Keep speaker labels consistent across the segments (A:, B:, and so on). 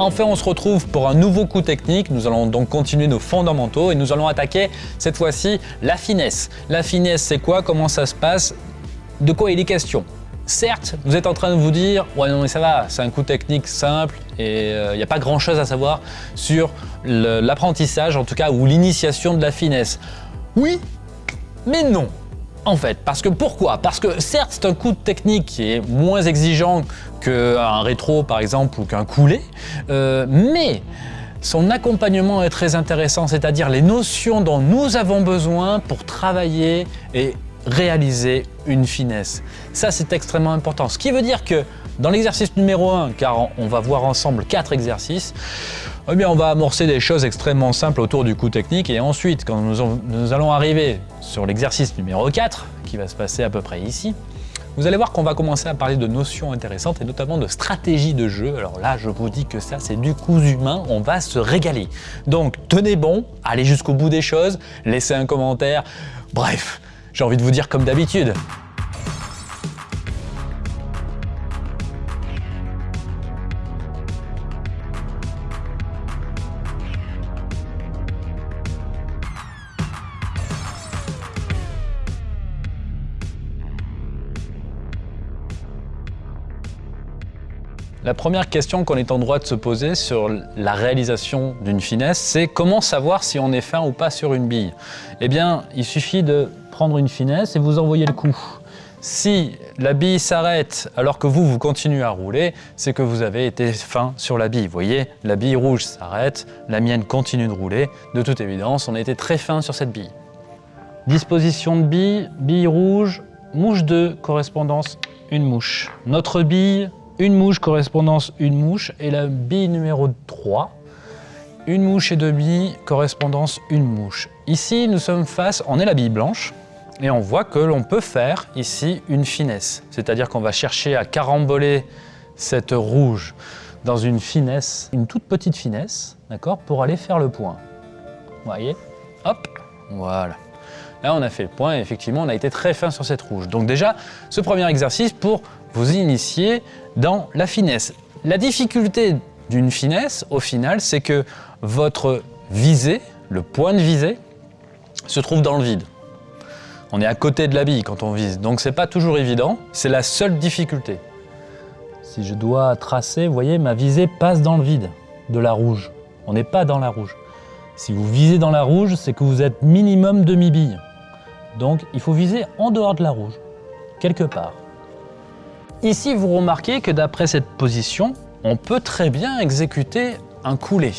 A: Enfin, on se retrouve pour un nouveau coup technique. Nous allons donc continuer nos fondamentaux et nous allons attaquer cette fois-ci la finesse. La finesse, c'est quoi? Comment ça se passe? De quoi il est question? Certes, vous êtes en train de vous dire « Ouais, non mais ça va, c'est un coup technique simple et il euh, n'y a pas grand-chose à savoir sur l'apprentissage, en tout cas, ou l'initiation de la finesse. » Oui, mais non en fait. Parce que pourquoi? Parce que certes, c'est un coup technique qui est moins exigeant qu'un rétro par exemple ou qu'un coulé, euh, mais son accompagnement est très intéressant, c'est-à-dire les notions dont nous avons besoin pour travailler et réaliser une finesse. Ça, c'est extrêmement important. Ce qui veut dire que dans l'exercice numéro 1, car on va voir ensemble quatre exercices, eh on va amorcer des choses extrêmement simples autour du coup technique et ensuite, quand nous, allons arriver sur l'exercice numéro 4, qui va se passer à peu près ici, vous allez voir qu'on va commencer à parler de notions intéressantes et notamment de stratégie de jeu. Alors là, je vous dis que ça, c'est du coup humain, on va se régaler. Donc, tenez bon, allez jusqu'au bout des choses, laissez un commentaire. Bref, j'ai envie de vous dire comme d'habitude, La première question qu'on est en droit de se poser sur la réalisation d'une finesse, c'est comment savoir si on est fin ou pas sur une bille? Eh bien, il suffit de prendre une finesse et vous envoyer le coup. Si la bille s'arrête alors que vous, vous continuez à rouler, c'est que vous avez été fin sur la bille. Vous voyez, la bille rouge s'arrête, la mienne continue de rouler. De toute évidence, on a été très fin sur cette bille. Disposition de bille, bille rouge, mouche 2, correspondance une mouche. Notre bille, une mouche correspondance une mouche et la bille numéro 3, une mouche et deux billes correspondance une mouche. Ici, nous sommes face, on est la bille blanche et on voit que l'on peut faire ici une finesse. C'est-à-dire qu'on va chercher à caramboler cette rouge dans une finesse, une toute petite finesse, d'accord, pour aller faire le point. Vous voyez? Hop, voilà. Là, on a fait le point et effectivement, on a été très fin sur cette rouge. Donc déjà, ce premier exercice pour vous initier dans la finesse. La difficulté d'une finesse, au final, c'est que votre visée, le point de visée, se trouve dans le vide. On est à côté de la bille quand on vise, donc c'est pas toujours évident, c'est la seule difficulté. Si je dois tracer, vous voyez, ma visée passe dans le vide de la rouge. On n'est pas dans la rouge. Si vous visez dans la rouge, c'est que vous êtes minimum demi-bille. Donc il faut viser en dehors de la rouge, quelque part. Ici, vous remarquez que d'après cette position, on peut très bien exécuter un coulé.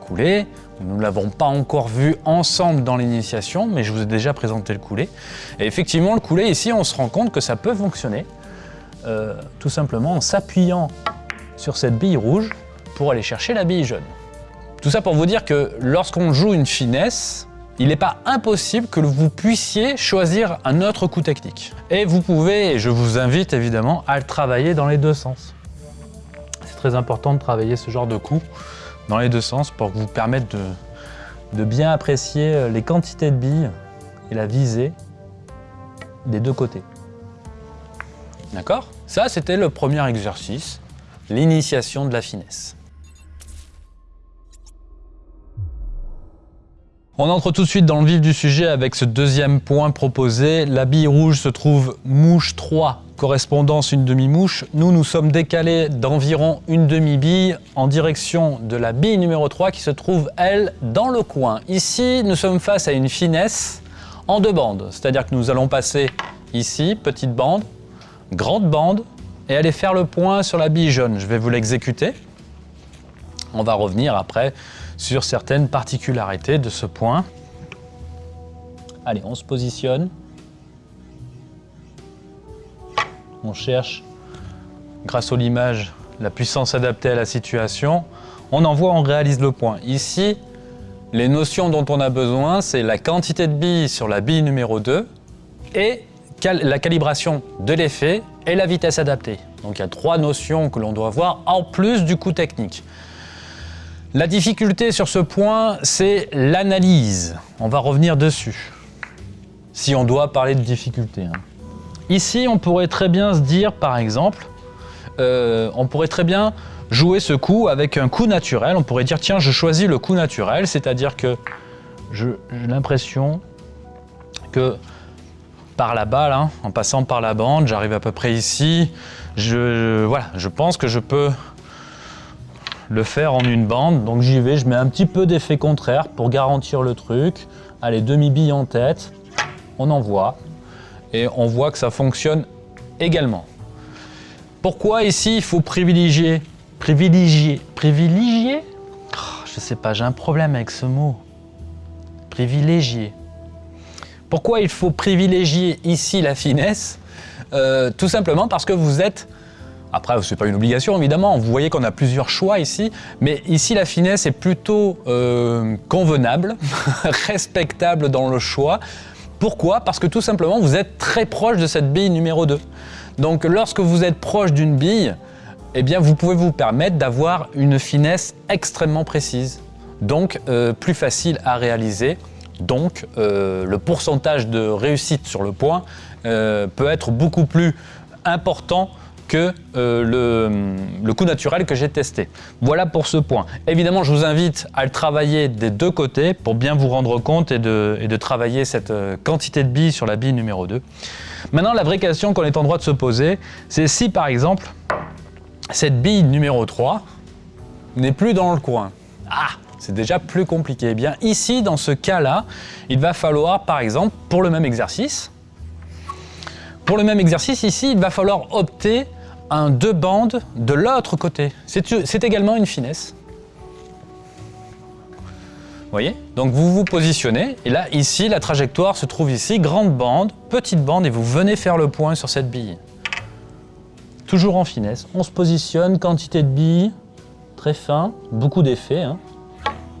A: Coulé, nous ne l'avons pas encore vu ensemble dans l'initiation, mais je vous ai déjà présenté le coulé. Et effectivement, le coulé, ici, on se rend compte que ça peut fonctionner, euh, tout simplement en s'appuyant sur cette bille rouge pour aller chercher la bille jaune. Tout ça pour vous dire que lorsqu'on joue une finesse, il n'est pas impossible que vous puissiez choisir un autre coup technique. Et vous pouvez, et je vous invite évidemment, à le travailler dans les deux sens. C'est très important de travailler ce genre de coup dans les deux sens pour vous permettre de, bien apprécier euh, les quantités de billes et la visée des deux côtés. D'accord? Ça, c'était le premier exercice, l'initiation de la finesse. On entre tout de suite dans le vif du sujet avec ce deuxième point proposé. La bille rouge se trouve mouche 3, correspondance une demi-mouche. Nous, nous sommes décalés d'environ une demi-bille en direction de la bille numéro 3 qui se trouve, elle, dans le coin. Ici, nous sommes face à une finesse en deux bandes. C'est-à-dire que nous allons passer ici, petite bande, grande bande, et aller faire le point sur la bille jaune. Je vais vous l'exécuter. On va revenir après sur certaines particularités de ce point. Allez, on se positionne. On cherche, grâce à l'image, la puissance adaptée à la situation. On envoie, on réalise le point. Ici, les notions dont on a besoin, c'est la quantité de billes sur la bille numéro 2 et la calibration de l'effet et la vitesse adaptée. Donc il y a trois notions que l'on doit voir en plus du coût technique. La difficulté sur ce point, c'est l'analyse. On va revenir dessus, si on doit parler de difficulté. Hein. Ici, on pourrait très bien se dire, par exemple, euh, on pourrait très bien jouer ce coup avec un coup naturel. On pourrait dire, tiens, je choisis le coup naturel, c'est-à-dire que j'ai l'impression que par la balle, hein, en passant par la bande, j'arrive à peu près ici. Je, pense que je peux le faire en une bande. Donc j'y vais, je mets un petit peu d'effet contraire pour garantir le truc. Allez, demi-bille en tête, on envoie. Et on voit que ça fonctionne également. Pourquoi ici il faut privilégier Privilégier Privilégier? Oh, Je sais pas, j'ai un problème avec ce mot. Privilégier. Pourquoi il faut privilégier ici la finesse? Euh, Tout simplement parce que vous êtes après, ce n'est pas une obligation, évidemment. Vous voyez qu'on a plusieurs choix ici. Mais ici, la finesse est plutôt euh, convenable, respectable dans le choix. Pourquoi? Parce que tout simplement, vous êtes très proche de cette bille numéro 2. Donc, lorsque vous êtes proche d'une bille, eh bien, vous pouvez vous permettre d'avoir une finesse extrêmement précise. Donc, euh, plus facile à réaliser. Donc, euh, le pourcentage de réussite sur le point peut être beaucoup plus important que euh, le, coup naturel que j'ai testé. Voilà pour ce point. Évidemment, je vous invite à le travailler des deux côtés pour bien vous rendre compte et de, et de travailler cette euh, quantité de billes sur la bille numéro 2. Maintenant, la vraie question qu'on est en droit de se poser, c'est si par exemple, cette bille numéro 3 n'est plus dans le coin. Ah c'est déjà plus compliqué. Eh bien, ici, dans ce cas-là, il va falloir, par exemple, pour le même exercice, pour le même exercice, ici, il va falloir opter un deux bandes de l'autre côté. C'est également une finesse. Vous voyez? Donc vous vous positionnez, et là, ici, la trajectoire se trouve ici, grande bande, petite bande, et vous venez faire le point sur cette bille. Toujours en finesse. On se positionne, quantité de billes, très fin, beaucoup d'effets, hein,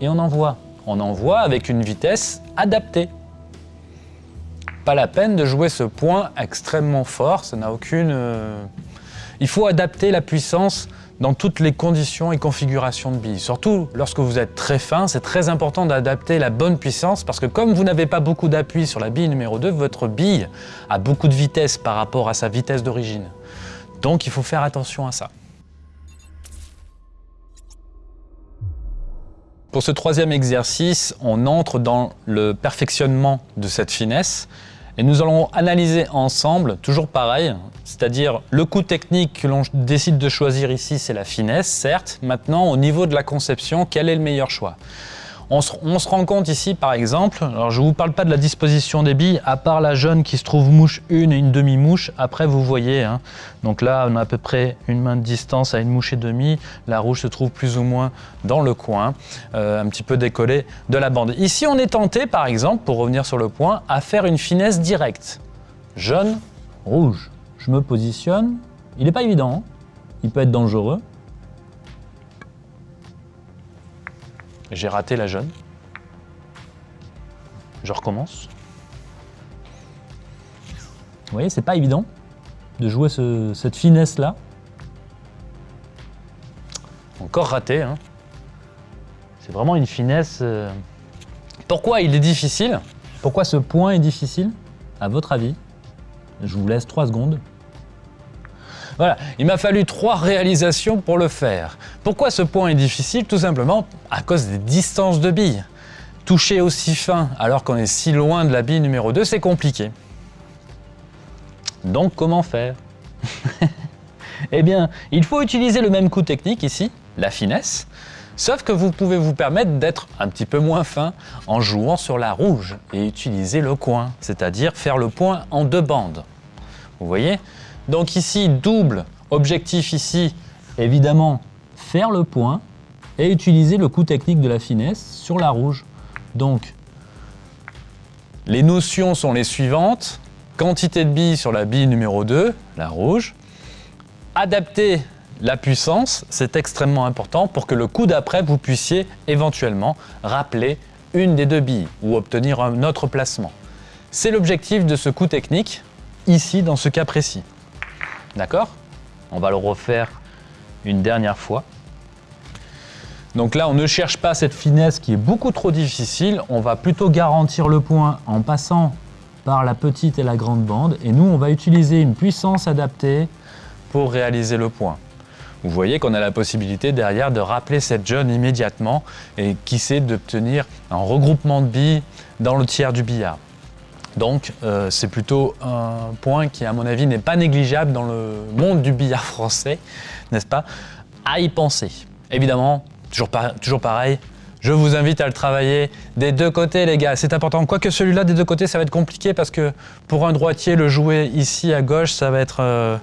A: et on envoie. On envoie avec une vitesse adaptée. Pas la peine de jouer ce point extrêmement fort, ça n'a aucune... Euh, il faut adapter la puissance dans toutes les conditions et configurations de billes. Surtout lorsque vous êtes très fin, c'est très important d'adapter la bonne puissance parce que comme vous n'avez pas beaucoup d'appui sur la bille numéro 2, votre bille a beaucoup de vitesse par rapport à sa vitesse d'origine. Donc il faut faire attention à ça. Pour ce troisième exercice, on entre dans le perfectionnement de cette finesse et nous allons analyser ensemble, toujours pareil, c'est-à-dire le coût technique que l'on décide de choisir ici, c'est la finesse, certes. Maintenant, au niveau de la conception, quel est le meilleur choix? On se, rend compte ici, par exemple, alors je ne vous parle pas de la disposition des billes, à part la jaune qui se trouve mouche une et une demi-mouche, après vous voyez, hein. donc là on a à peu près une main de distance à une mouche et demie, la rouge se trouve plus ou moins dans le coin, euh, un petit peu décollé de la bande. Ici on est tenté, par exemple, pour revenir sur le point, à faire une finesse directe. Jaune, rouge. Je me positionne, il n'est pas évident, hein. il peut être dangereux, J'ai raté la jaune. Je recommence. Vous voyez, c'est pas évident de jouer cette finesse-là. Encore raté. Hein. C'est vraiment une finesse... Euh. Pourquoi il est difficile? Pourquoi ce point est difficile? À votre avis Je vous laisse trois secondes. Voilà, il m'a fallu trois réalisations pour le faire. Pourquoi ce point est difficile Tout simplement à cause des distances de billes. Toucher aussi fin alors qu'on est si loin de la bille numéro 2, c'est compliqué. Donc comment faire Eh bien, il faut utiliser le même coup technique ici, la finesse, sauf que vous pouvez vous permettre d'être un petit peu moins fin en jouant sur la rouge et utiliser le coin, c'est-à-dire faire le point en deux bandes. Vous voyez donc ici, double objectif ici, évidemment, faire le point et utiliser le coup technique de la finesse sur la rouge. Donc, les notions sont les suivantes. Quantité de billes sur la bille numéro 2, la rouge. Adapter la puissance, c'est extrêmement important pour que le coup d'après, vous puissiez éventuellement rappeler une des deux billes ou obtenir un autre placement. C'est l'objectif de ce coup technique, ici dans ce cas précis. D'accord On va le refaire une dernière fois. Donc là, on ne cherche pas cette finesse qui est beaucoup trop difficile. On va plutôt garantir le point en passant par la petite et la grande bande. Et nous, on va utiliser une puissance adaptée pour réaliser le point. Vous voyez qu'on a la possibilité derrière de rappeler cette jeune immédiatement et qui sait d'obtenir un regroupement de billes dans le tiers du billard. Donc euh, c'est plutôt un point qui à mon avis n'est pas négligeable dans le monde du billard français, n'est-ce pas À y penser. Évidemment, toujours, pareil, je vous invite à le travailler des deux côtés les gars, c'est important. Quoique celui-là des deux côtés ça va être compliqué parce que pour un droitier le jouer ici à gauche ça va être... Euh,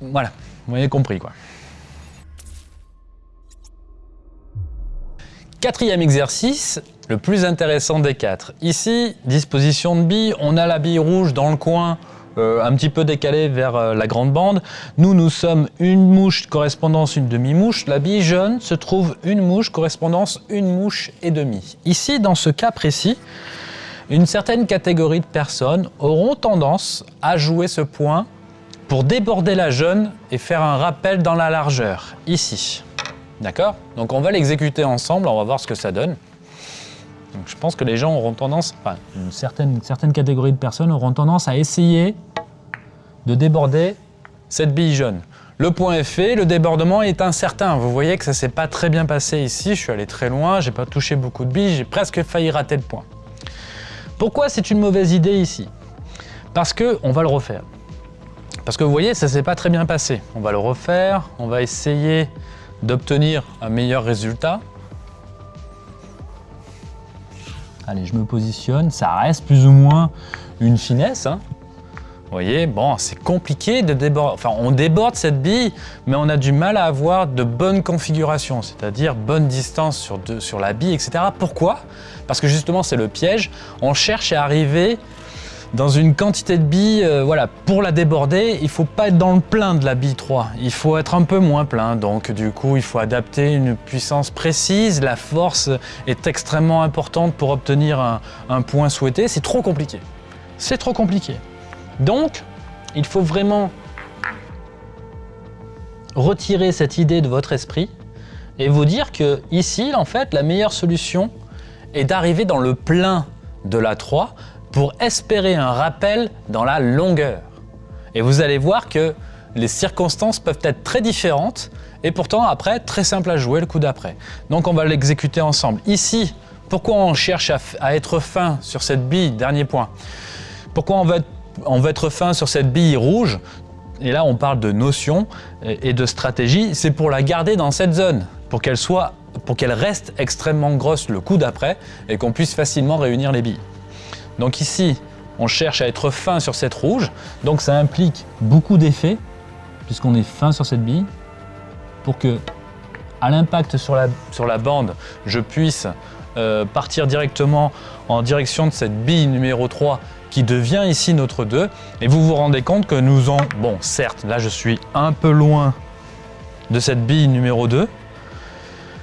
A: voilà, vous avez compris quoi. Quatrième exercice, le plus intéressant des quatre. Ici, disposition de billes, on a la bille rouge dans le coin, euh, un petit peu décalée vers euh, la grande bande. Nous, nous sommes une mouche correspondance une demi-mouche. La bille jaune se trouve une mouche correspondance une mouche et demie. Ici, dans ce cas précis, une certaine catégorie de personnes auront tendance à jouer ce point pour déborder la jaune et faire un rappel dans la largeur, ici. D'accord? Donc on va l'exécuter ensemble, on va voir ce que ça donne. Donc je pense que les gens auront tendance, enfin une certaine, catégorie de personnes auront tendance à essayer de déborder cette bille jaune. Le point est fait, le débordement est incertain. Vous voyez que ça s'est pas très bien passé ici, je suis allé très loin, j'ai pas touché beaucoup de billes, j'ai presque failli rater le point. Pourquoi c'est une mauvaise idée ici? Parce que on va le refaire. Parce que vous voyez, ça s'est pas très bien passé. On va le refaire, on va essayer d'obtenir un meilleur résultat. Allez, je me positionne, ça reste plus ou moins une finesse. Hein. Vous voyez, bon, c'est compliqué de déborder. Enfin, on déborde cette bille, mais on a du mal à avoir de bonnes configurations, c'est-à-dire bonne distance sur, sur la bille, etc. Pourquoi? Parce que justement, c'est le piège. On cherche à arriver dans une quantité de billes, euh, voilà, pour la déborder, il faut pas être dans le plein de la bille 3, il faut être un peu moins plein, donc du coup il faut adapter une puissance précise, la force est extrêmement importante pour obtenir un, un point souhaité, c'est trop compliqué, c'est trop compliqué. Donc, il faut vraiment retirer cette idée de votre esprit et vous dire que ici, en fait, la meilleure solution est d'arriver dans le plein de la 3 pour espérer un rappel dans la longueur. Et vous allez voir que les circonstances peuvent être très différentes et pourtant après très simple à jouer le coup d'après. Donc on va l'exécuter ensemble. Ici, pourquoi on cherche à, être fin sur cette bille, dernier point Pourquoi on va, être, on va être fin sur cette bille rouge? Et là on parle de notion et de stratégie, c'est pour la garder dans cette zone, pour qu'elle reste extrêmement grosse le coup d'après et qu'on puisse facilement réunir les billes. Donc ici, on cherche à être fin sur cette rouge, donc ça implique beaucoup d'effets, puisqu'on est fin sur cette bille, pour que, à l'impact sur la, bande, je puisse euh, partir directement en direction de cette bille numéro 3 qui devient ici notre 2. Et vous vous rendez compte que nous en... Bon, certes, là je suis un peu loin de cette bille numéro 2,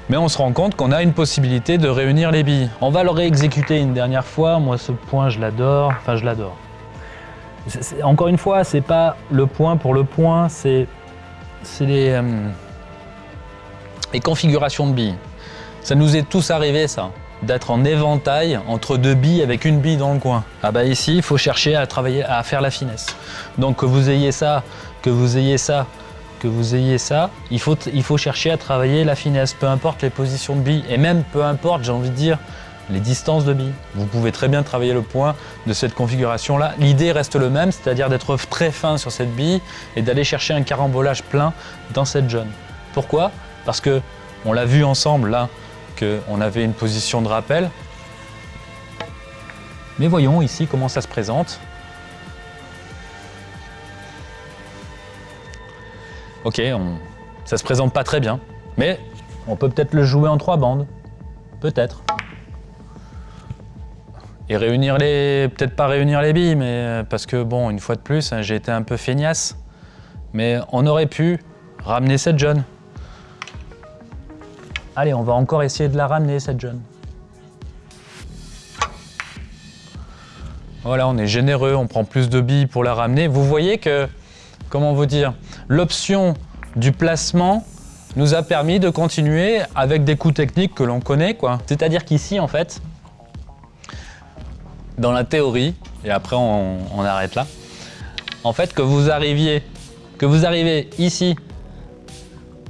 A: mais on se rend compte qu'on a une possibilité de réunir les billes. On va le réexécuter une dernière fois, moi ce point je l'adore, enfin je l'adore. Encore une fois, c'est pas le point pour le point, c'est les, euh, les configurations de billes. Ça nous est tous arrivé ça, d'être en éventail entre deux billes avec une bille dans le coin. Ah bah ici, il faut chercher à travailler, à faire la finesse. Donc que vous ayez ça, que vous ayez ça, que vous ayez ça, il faut, chercher à travailler la finesse, peu importe les positions de billes, et même peu importe, j'ai envie de dire, les distances de billes. Vous pouvez très bien travailler le point de cette configuration-là. L'idée reste le même, c'est-à-dire d'être très fin sur cette bille et d'aller chercher un carambolage plein dans cette jaune. Pourquoi? Parce que on l'a vu ensemble là, qu'on avait une position de rappel. Mais voyons ici comment ça se présente. Ok, on, ça se présente pas très bien, mais on peut peut-être le jouer en trois bandes. Peut-être. Et réunir les... Peut-être pas réunir les billes, mais parce que bon, une fois de plus, hein, j'ai été un peu feignasse. Mais on aurait pu ramener cette jaune. Allez, on va encore essayer de la ramener, cette jaune. Voilà, on est généreux, on prend plus de billes pour la ramener. Vous voyez que comment vous dire, l'option du placement nous a permis de continuer avec des coups techniques que l'on connaît. C'est-à-dire qu'ici, en fait, dans la théorie, et après on, arrête là, en fait, que vous arriviez arrivez ici,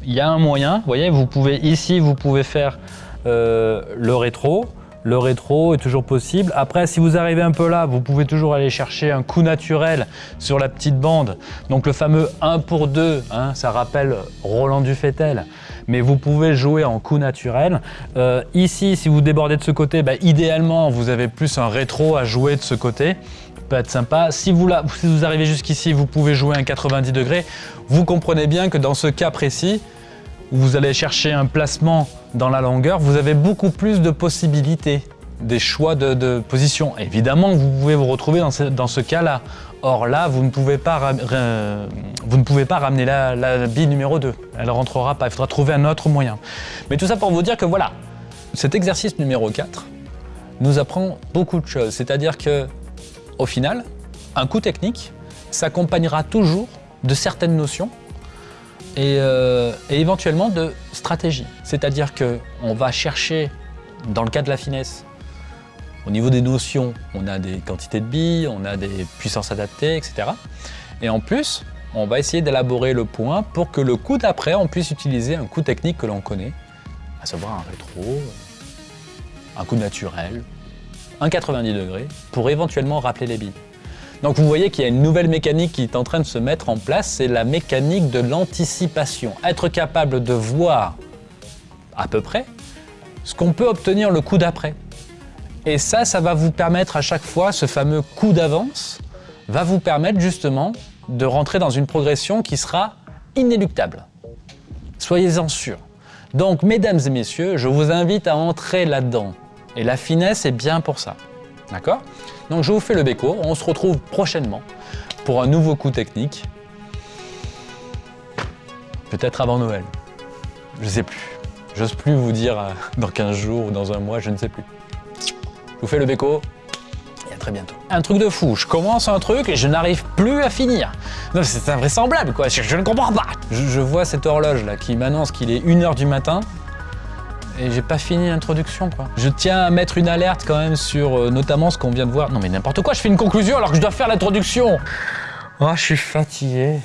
A: il y a un moyen, vous voyez, vous pouvez ici, vous pouvez faire euh, le rétro, le rétro est toujours possible. Après, si vous arrivez un peu là, vous pouvez toujours aller chercher un coup naturel sur la petite bande. Donc le fameux 1 pour 2, hein, ça rappelle Roland Dufetel. Mais vous pouvez jouer en coup naturel. Euh, ici, si vous débordez de ce côté, bah, idéalement, vous avez plus un rétro à jouer de ce côté peut être sympa. Si vous, là, si vous arrivez jusqu'ici, vous pouvez jouer un 90 degrés. Vous comprenez bien que dans ce cas précis, où vous allez chercher un placement dans la longueur, vous avez beaucoup plus de possibilités, des choix de, position. Évidemment, vous pouvez vous retrouver dans ce, cas-là. Or là, vous ne pouvez pas, vous ne pouvez pas ramener la, bille numéro 2. Elle ne rentrera pas, il faudra trouver un autre moyen. Mais tout ça pour vous dire que voilà, cet exercice numéro 4 nous apprend beaucoup de choses. C'est-à-dire que, au final, un coup technique s'accompagnera toujours de certaines notions euh, et, éventuellement de stratégie. C'est-à-dire qu'on va chercher, dans le cas de la finesse, au niveau des notions, on a des quantités de billes, on a des puissances adaptées, etc. Et en plus, on va essayer d'élaborer le point pour que le coup d'après, on puisse utiliser un coup technique que l'on connaît, à savoir un rétro, un coup naturel, un 90 degrés, pour éventuellement rappeler les billes. Donc vous voyez qu'il y a une nouvelle mécanique qui est en train de se mettre en place, c'est la mécanique de l'anticipation. Être capable de voir à peu près ce qu'on peut obtenir le coup d'après. Et ça, ça va vous permettre à chaque fois, ce fameux coup d'avance, va vous permettre justement de rentrer dans une progression qui sera inéluctable. Soyez-en sûrs. Donc, mesdames et messieurs, je vous invite à entrer là-dedans. Et la finesse est bien pour ça. D'accord? Donc je vous fais le béco, on se retrouve prochainement pour un nouveau coup technique. Peut-être avant Noël. Je sais plus. J'ose plus vous dire euh, dans 15 jours ou dans un mois, je ne sais plus. Je vous fais le béco et à très bientôt. Un truc de fou, je commence un truc et je n'arrive plus à finir. Non, c'est invraisemblable quoi, je, ne comprends pas. Je, je vois cette horloge là qui m'annonce qu'il est 1h du matin et j'ai pas fini l'introduction quoi. Je tiens à mettre une alerte quand même sur euh, notamment ce qu'on vient de voir. Non mais n'importe quoi, je fais une conclusion alors que je dois faire l'introduction. Oh, je suis fatigué.